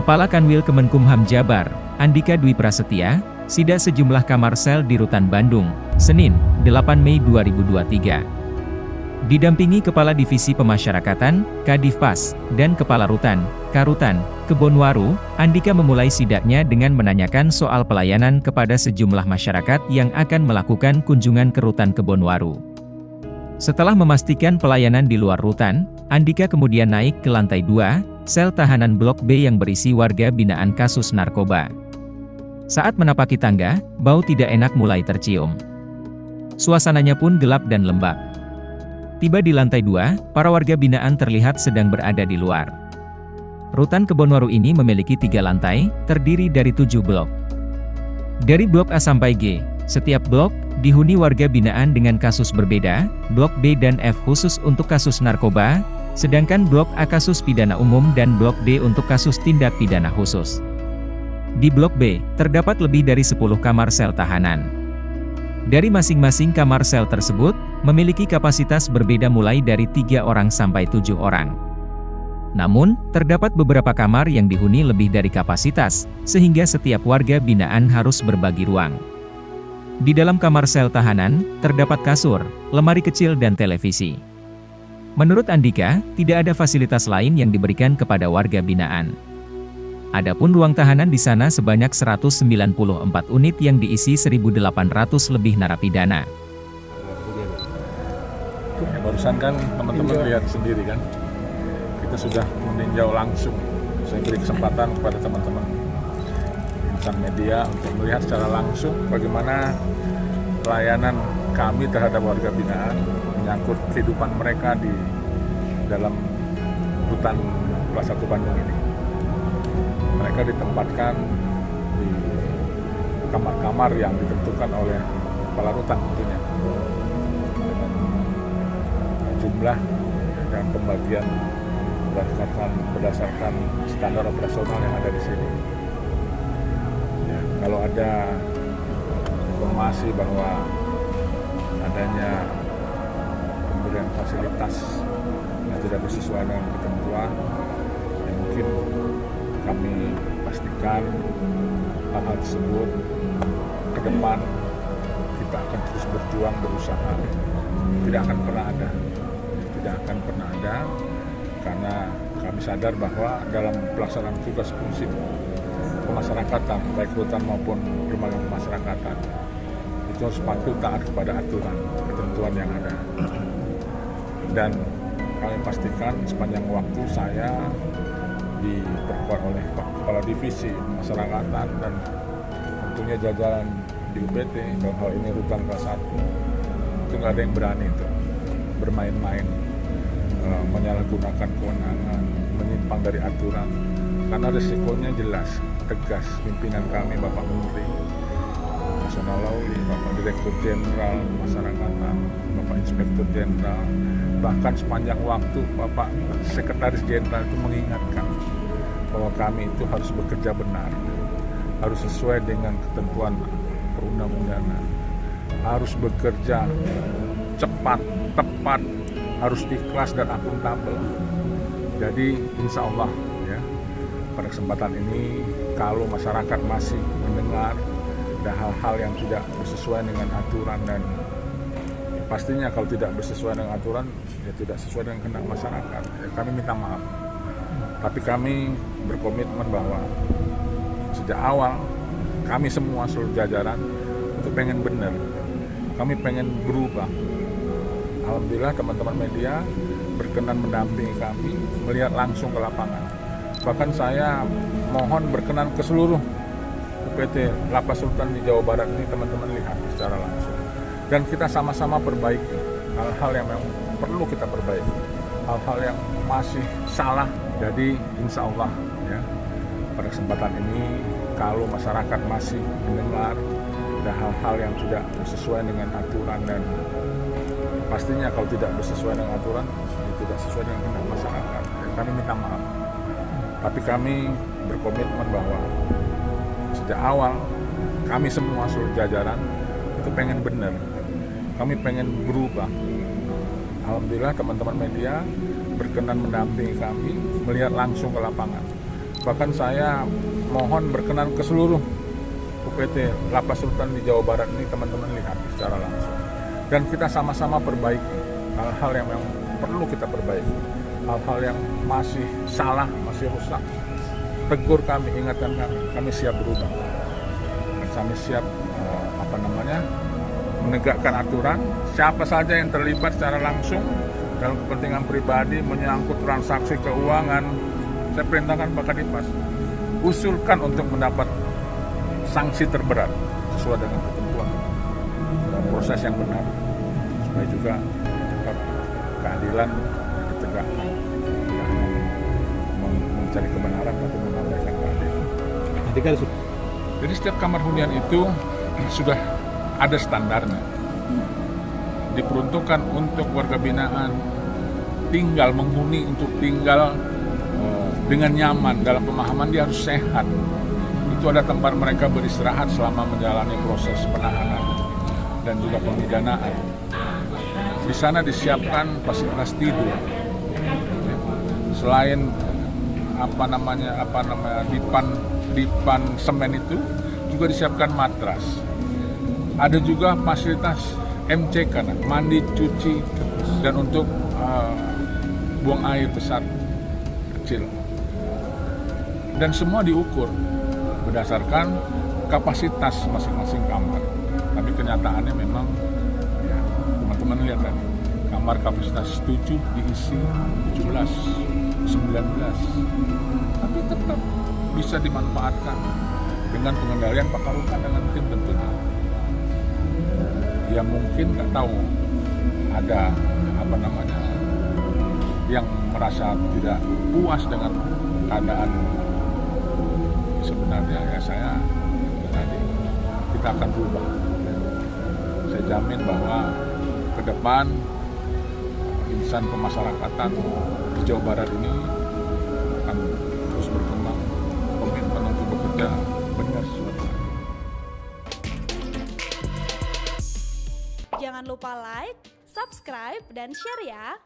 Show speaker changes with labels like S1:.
S1: Kepala Kanwil Kemenkumham Jabar, Andika Dwi Prasetya, sidak sejumlah kamar sel di Rutan Bandung, Senin, 8 Mei 2023. Didampingi Kepala Divisi Pemasyarakatan, Kadifpas, dan Kepala Rutan, Karutan, Kebonwaru, Andika memulai sidaknya dengan menanyakan soal pelayanan kepada sejumlah masyarakat yang akan melakukan kunjungan ke Rutan Kebonwaru. Setelah memastikan pelayanan di luar rutan, Andika kemudian naik ke lantai 2, sel tahanan Blok B yang berisi warga binaan kasus narkoba. Saat menapaki tangga, bau tidak enak mulai tercium. Suasananya pun gelap dan lembab. Tiba di lantai 2, para warga binaan terlihat sedang berada di luar. Rutan Kebonwaru ini memiliki tiga lantai, terdiri dari tujuh blok. Dari blok A sampai G, setiap blok dihuni warga binaan dengan kasus berbeda, blok B dan F khusus untuk kasus narkoba, sedangkan Blok A kasus pidana umum dan Blok D untuk kasus tindak pidana khusus. Di Blok B, terdapat lebih dari 10 kamar sel tahanan. Dari masing-masing kamar sel tersebut, memiliki kapasitas berbeda mulai dari tiga orang sampai tujuh orang. Namun, terdapat beberapa kamar yang dihuni lebih dari kapasitas, sehingga setiap warga binaan harus berbagi ruang. Di dalam kamar sel tahanan, terdapat kasur, lemari kecil dan televisi. Menurut Andika, tidak ada fasilitas lain yang diberikan kepada warga binaan. Adapun ruang tahanan di sana sebanyak 194 unit yang diisi 1.800 lebih narapidana.
S2: Ya, barusan kan teman-teman lihat sendiri kan, kita sudah meninjau langsung. Saya beri kesempatan kepada teman-teman insan media untuk melihat secara langsung bagaimana pelayanan kami terhadap warga binaan menyangkut kehidupan mereka di dalam hutan kelas 1 Bandung ini. Mereka ditempatkan di kamar-kamar yang ditentukan oleh kepala rutan tentunya dengan jumlah dan pembagian berdasarkan berdasarkan standar operasional yang ada di sini. Ya, kalau ada informasi bahwa adanya pemberian fasilitas yang tidak sesuai dengan ketentuan yang mungkin kami pastikan hal-hal tersebut ke depan kita akan terus berjuang berusaha. Tidak akan pernah ada. Tidak akan pernah ada karena kami sadar bahwa dalam pelaksanaan tugas fungsi pemasyarakatan baik hutan maupun lembaga pemasyarakatan itu harus patuh taat kepada aturan ketentuan yang ada dan kami pastikan sepanjang waktu saya diperkuat oleh Kepala Divisi Masyarakatan dan tentunya jajaran di UPT hal ini rutan kelas 1 itu nggak ada yang berani itu bermain-main uh, menyalahgunakan kewenangan menyimpang dari aturan. Karena risikonya jelas tegas pimpinan kami Bapak Menteri Nasional Lauli Bapak Direktur Jenderal Masyarakatan Bapak Inspektur Jenderal bahkan sepanjang waktu Bapak Sekretaris Jenderal itu mengingatkan bahwa kami itu harus bekerja benar, harus sesuai dengan ketentuan perundang-undangan, harus bekerja cepat, tepat, harus ikhlas dan akuntabel. Jadi insya Allah ya pada kesempatan ini kalau masyarakat masih mendengar ada hal-hal yang tidak sesuai dengan aturan dan pastinya kalau tidak bersesuaian dengan aturan ya tidak sesuai dengan kehendak masyarakat. Ya, kami minta maaf. Tapi kami berkomitmen bahwa sejak awal kami semua seluruh jajaran itu pengen benar. Kami pengen berubah. Alhamdulillah teman-teman media berkenan mendampingi kami melihat langsung ke lapangan. Bahkan saya mohon berkenan ke seluruh UPT Lapas Sultan di Jawa Barat ini teman-teman lihat secara langsung dan kita sama-sama perbaiki hal-hal yang memang perlu kita perbaiki. Hal-hal yang masih salah jadi insya Allah ya pada kesempatan ini kalau masyarakat masih mendengar ada hal-hal yang tidak sesuai dengan aturan dan pastinya kalau tidak sesuai dengan aturan ya tidak sesuai dengan kehendak masyarakat. Ya, kami minta maaf. Tapi kami berkomitmen bahwa sejak awal kami semua seluruh jajaran itu pengen benar kami pengen berubah. Alhamdulillah teman-teman media berkenan mendampingi kami melihat langsung ke lapangan. Bahkan saya mohon berkenan ke seluruh UPT Lapas Sultan di Jawa Barat ini teman-teman lihat secara langsung. Dan kita sama-sama perbaiki hal-hal yang memang perlu kita perbaiki. Hal-hal yang masih salah, masih rusak. Tegur kami, ingatkan kami, kami siap berubah. Kami siap eh, apa namanya menegakkan aturan. Siapa saja yang terlibat secara langsung dalam kepentingan pribadi menyangkut transaksi keuangan, saya perintahkan Pak Kadipas usulkan untuk mendapat sanksi terberat sesuai dengan ketentuan dan proses yang benar supaya juga tetap keadilan ditegakkan tidak hanya mencari kebenaran tapi menyampaikan keadilan.
S3: Kan
S2: Jadi setiap kamar hunian itu sudah ada standarnya. Diperuntukkan untuk warga binaan tinggal menghuni untuk tinggal eh, dengan nyaman dalam pemahaman dia harus sehat. Itu ada tempat mereka beristirahat selama menjalani proses penahanan dan juga pemidanaan. Di sana disiapkan fasilitas tidur. Selain apa namanya apa namanya dipan dipan semen itu juga disiapkan matras. Ada juga fasilitas MCK, nah, mandi, cuci, dan untuk uh, buang air besar kecil. Dan semua diukur berdasarkan kapasitas masing-masing kamar. Tapi kenyataannya memang ya, teman-teman lihat tadi kamar kapasitas 7 diisi 17, 19. Tapi tetap bisa dimanfaatkan dengan pengendalian Pak Karukan dengan tim tentunya. Ya mungkin nggak tahu ada apa namanya yang merasa tidak puas dengan keadaan sebenarnya ya saya ya tadi kita akan berubah. Saya jamin bahwa ke depan insan pemasyarakatan di Jawa Barat ini akan terus berkembang komitmen untuk bekerja
S4: Jangan lupa like, subscribe, dan share ya.